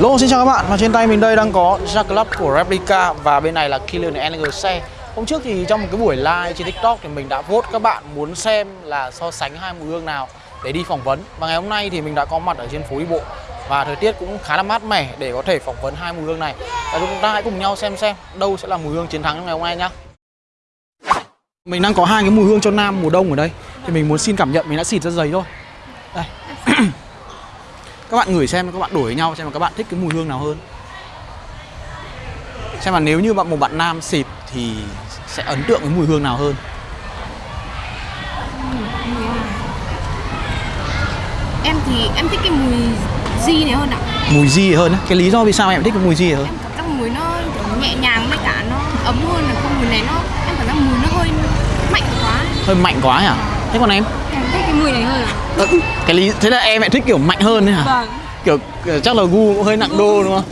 Lô, xin chào các bạn. Và trên tay mình đây đang có Jack Club của Replica và bên này là Kylian xe Hôm trước thì trong một cái buổi live trên TikTok thì mình đã vote các bạn muốn xem là so sánh hai mùi hương nào để đi phỏng vấn. Và ngày hôm nay thì mình đã có mặt ở trên phố đi bộ. Và thời tiết cũng khá là mát mẻ để có thể phỏng vấn hai mùi hương này. Và chúng ta hãy cùng nhau xem xem đâu sẽ là mùi hương chiến thắng trong ngày hôm nay nhá. Mình đang có hai cái mùi hương cho nam mùa đông ở đây. Thì mình muốn xin cảm nhận mình đã xịt ra giấy thôi Đây. các bạn ngửi xem các bạn đổi với nhau xem là các bạn thích cái mùi hương nào hơn. Xem là nếu như bạn một bạn nam xịt thì sẽ ấn tượng với mùi hương nào hơn? Em thì em thích cái mùi di này hơn ạ. Mùi gì hơn á? Cái lý do vì sao em thích cái mùi gì hơn? Em cảm giác mùi nó nhẹ nhàng với cả nó ấm hơn là không mùi này nó em cảm giác mùi nó hơi mạnh quá. Hơi mạnh quá hả? Thế còn em? Em cái mùi này hơn ạ Ờ, cái lý thế là em lại thích kiểu mạnh hơn đấy hả? Vâng. Kiểu, kiểu chắc là gu cũng hơi nặng đô đúng không?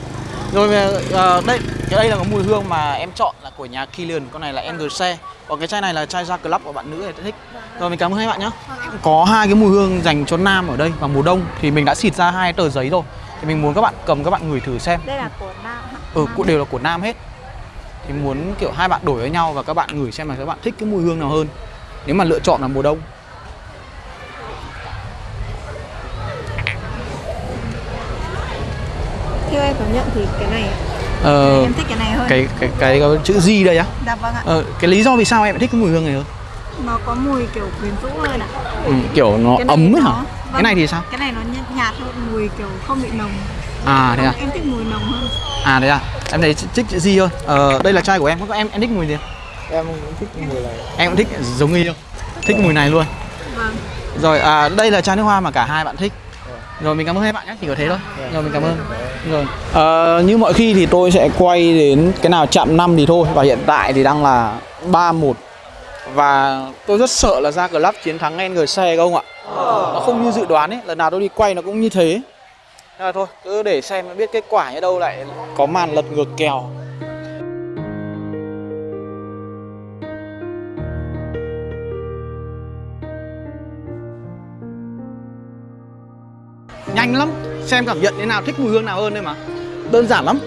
Rồi uh, đây cái đây là có mùi hương mà em chọn là của nhà Kilian con này là NGC còn cái chai này là chai ra club của bạn nữ này thích. Rồi mình cảm ơn hai bạn nhé có hai cái mùi hương dành cho nam ở đây vào mùa đông. Thì mình đã xịt ra hai tờ giấy rồi. Thì mình muốn các bạn cầm các bạn ngửi thử xem. Đây là của nam ừ cũng đều là của nam hết. Thì muốn kiểu hai bạn đổi với nhau và các bạn ngửi xem là các bạn thích cái mùi hương nào hơn. Nếu mà lựa chọn là mùa đông Theo em cảm nhận thì cái này ờ, Em thích cái này hơn. cái cái cái, cái chữ G đây á? Dạ vâng ạ. Ờ, cái lý do vì sao em lại thích cái mùi hương này hơn? Nó có mùi kiểu quyến rũ hơn ạ. Ừ, kiểu nó ấm ấy nó- hả? Vâng. cái này thì sao? Cái này nó nhạt, nhạt hơn, mùi kiểu không bị nồng. À thế à? Em thích mùi nồng hơn. À thế à? Em thấy thích chữ G hơn. Ờ, đây là chai của em. Có em em thích mùi gì em cũng thích mùi này. Em cũng thích giống không? Thích mùi này luôn. Vâng. Rồi à, đây là chai nước hoa mà cả hai bạn thích. Rồi mình cảm ơn hai bạn nhé. Chỉ có thế thôi. Rồi mình cảm ơn rồi Ờ, như mọi khi thì tôi sẽ quay đến cái nào chạm 5 thì thôi và hiện tại thì đang là 3-1 và tôi rất sợ là ra club chiến thắng NGC không ạ? Nó không như dự đoán ấy lần nào tôi đi quay nó cũng như thế. Nên là thôi cứ để xem biết kết quả như đâu lại có màn lật ngược kèo. Nhanh lắm xem cảm nhận thế nào thích mùi hương nào hơn đây mà. Đơn giản lắm.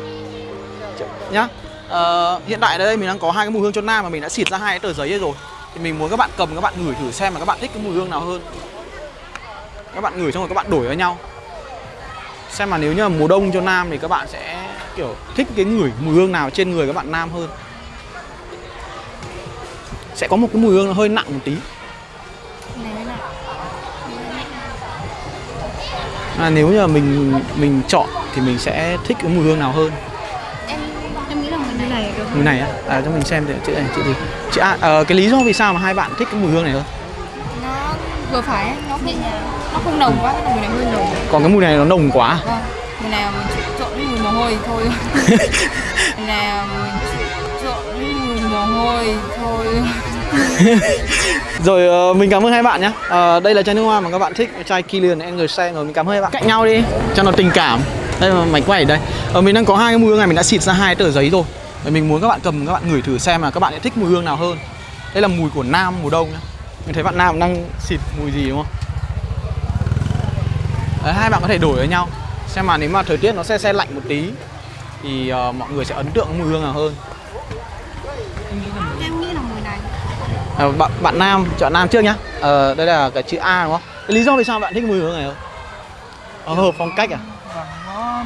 Nhá. Ờ, hiện tại ở đây mình đang có hai cái mùi hương cho nam mà mình đã xịt ra hai cái tờ giấy ấy rồi. Thì mình muốn các bạn cầm các bạn ngửi thử xem là các bạn thích cái mùi hương nào hơn. Các bạn ngửi xong rồi các bạn đổi với nhau. Xem mà nếu như là mùa đông cho nam thì các bạn sẽ kiểu thích cái ngửi mùi hương nào trên người các bạn nam hơn. Sẽ có một cái mùi hương nó hơi nặng một tí à, nếu như là mình mình chọn thì mình sẽ thích cái mùi hương nào hơn? Em em nghĩ là mùi này. Được. Mùi này á? À, cho mình xem thì chữ này chữ gì chữ A ờ, cái lý do vì sao mà hai bạn thích cái mùi hương này hơn? Nó vừa phải nó nhẹ nhàng Nó không nồng quá, cái mùi này hơi nồng. Còn cái mùi này nó nồng quá Vâng, mùi này mình trộn với mùi mồ hôi thôi. Mùi này mình trộn với mùi mồ hôi thôi rồi uh, mình cảm ơn hai bạn nhé uh, ờ, đây là chai nước hoa mà các bạn thích chai Kilian NGC rồi mình cảm ơn hai bạn. Cạnh nhau đi cho nó tình cảm. Đây mà mảnh quay ở đây. Uh, mình đang có hai cái mùi hương này mình đã xịt ra hai tờ giấy rồi. Và mình muốn các bạn cầm các bạn ngửi thử xem là các bạn sẽ thích mùi hương nào hơn. Đây là mùi của nam mùa đông nhá. Mình thấy bạn nam đang xịt mùi gì đúng không? Đấy, hai bạn có thể đổi với nhau. Xem mà nếu mà thời tiết nó sẽ xe lạnh một tí thì uh, mọi người sẽ ấn tượng mùi hương nào hơn Em nghĩ là mùi này Ờ, bạn, bạn nam chọn nam trước nhá. Ờ, đây là cái chữ A đúng không? Cái lý do vì sao bạn thích mùi hương này không? Ờ, hợp phong cách à? Vâng nó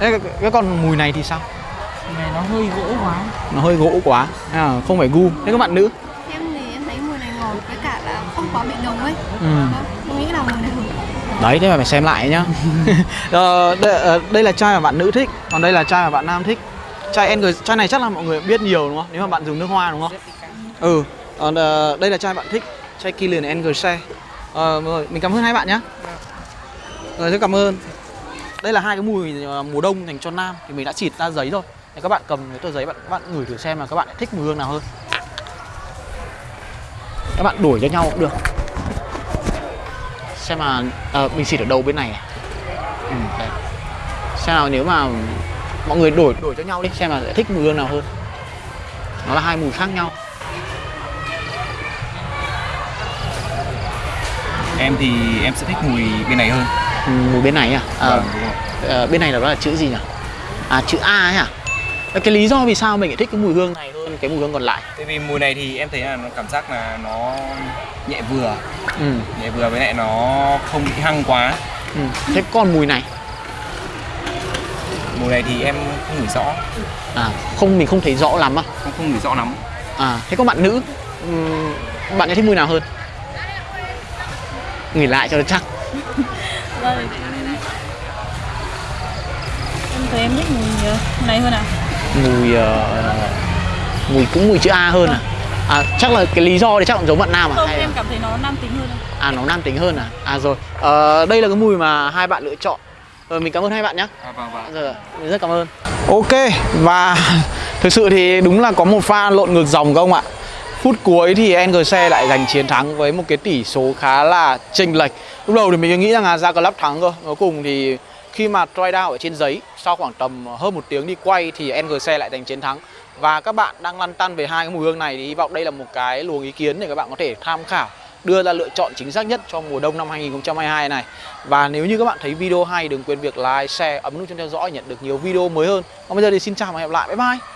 Thế cái, cái còn mùi này thì sao? Này nó hơi gỗ quá. Nó hơi gỗ quá. À, không phải gu. Thế các bạn nữ? Em thì em thấy mùi này ngọt với cả là không quá bị nồng ấy. Ừ. Vâng, Em nghĩ là mùi này đấy thế mà phải xem lại nhá. Ờ, đây, đây là chai mà bạn nữ thích còn đây là chai mà bạn nam thích chai NG chai này chắc là mọi người biết nhiều đúng không? Nếu mà bạn dùng nước hoa đúng không? Ừ còn ờ, đây là chai bạn thích chai Kilian NGC ờ, rồi mình cảm ơn hai bạn nhé rồi rất cảm ơn. Đây là hai cái mùi ờ, mùa đông dành cho nam thì mình đã xịt ra giấy rồi. Thì các bạn cầm cái tờ giấy bạn các bạn ngửi thử xem là các bạn thích mùi hương nào hơn. Các bạn đổi cho nhau cũng được. Xem mà ờ, mình xịt ở đầu bên này này ừ, đây. xem nào nếu mà mọi người đổi đổi cho nhau đi. Xem là sẽ thích mùi hương nào hơn. Nó là hai mùi khác nhau. Em thì em sẽ thích mùi bên này hơn. Mùi bên này à, à Vâng. Ờ, bên này là đó là chữ gì nhỉ? À chữ A ấy hả? Ờ, cái lý do vì sao mình lại thích cái mùi hương này hơn cái mùi hương còn lại? Tại vì mùi này thì em thấy là nó cảm giác là nó nhẹ vừa. Ừ. Nhẹ vừa với lại nó không bị hăng quá. Ừ. thế còn mùi này Mùi này thì em không ngửi rõ. À không mình không thấy rõ lắm à? Không, không ngửi rõ lắm. À thế còn bạn nữ ừm, bạn ấy thích mùi nào hơn? Nghỉ lại cho nó chắc. Đây. Em thấy em thích mùi ờ, này hơn à? mùi ờ, mùi cũng mùi chữ A hơn à? À chắc là cái lý do thì chắc là giống bạn nam à? Không, hay là- em cảm thấy nó nam tính hơn. à nó nam tính hơn à? À rồi. Ờ, đây là cái mùi mà hai bạn lựa chọn rồi mình cảm ơn hai bạn nhé à, Vâng vâng Rồi, mình rất cảm ơn. Ok và thực sự thì đúng là có một pha lộn ngược dòng không ạ. Phút cuối thì NGC lại giành chiến thắng với một cái tỷ số khá là chênh lệch. Lúc đầu thì mình nghĩ rằng là ra club thắng cơ. Cuối cùng thì khi mà try down ở trên giấy Sau khoảng tầm hơn một tiếng đi quay thì NGC lại giành chiến thắng. Và các bạn đang lăn tăn về hai cái mùi hương này thì hy vọng đây là một cái luồng ý kiến để các bạn có thể tham khảo đưa ra lựa chọn chính xác nhất cho mùa đông năm 2022 này. Và nếu như các bạn thấy video hay đừng quên việc like, share, ấn nút chuông theo dõi nhận được nhiều video mới hơn. Còn bây giờ thì xin chào và hẹn gặp lại, bye bye.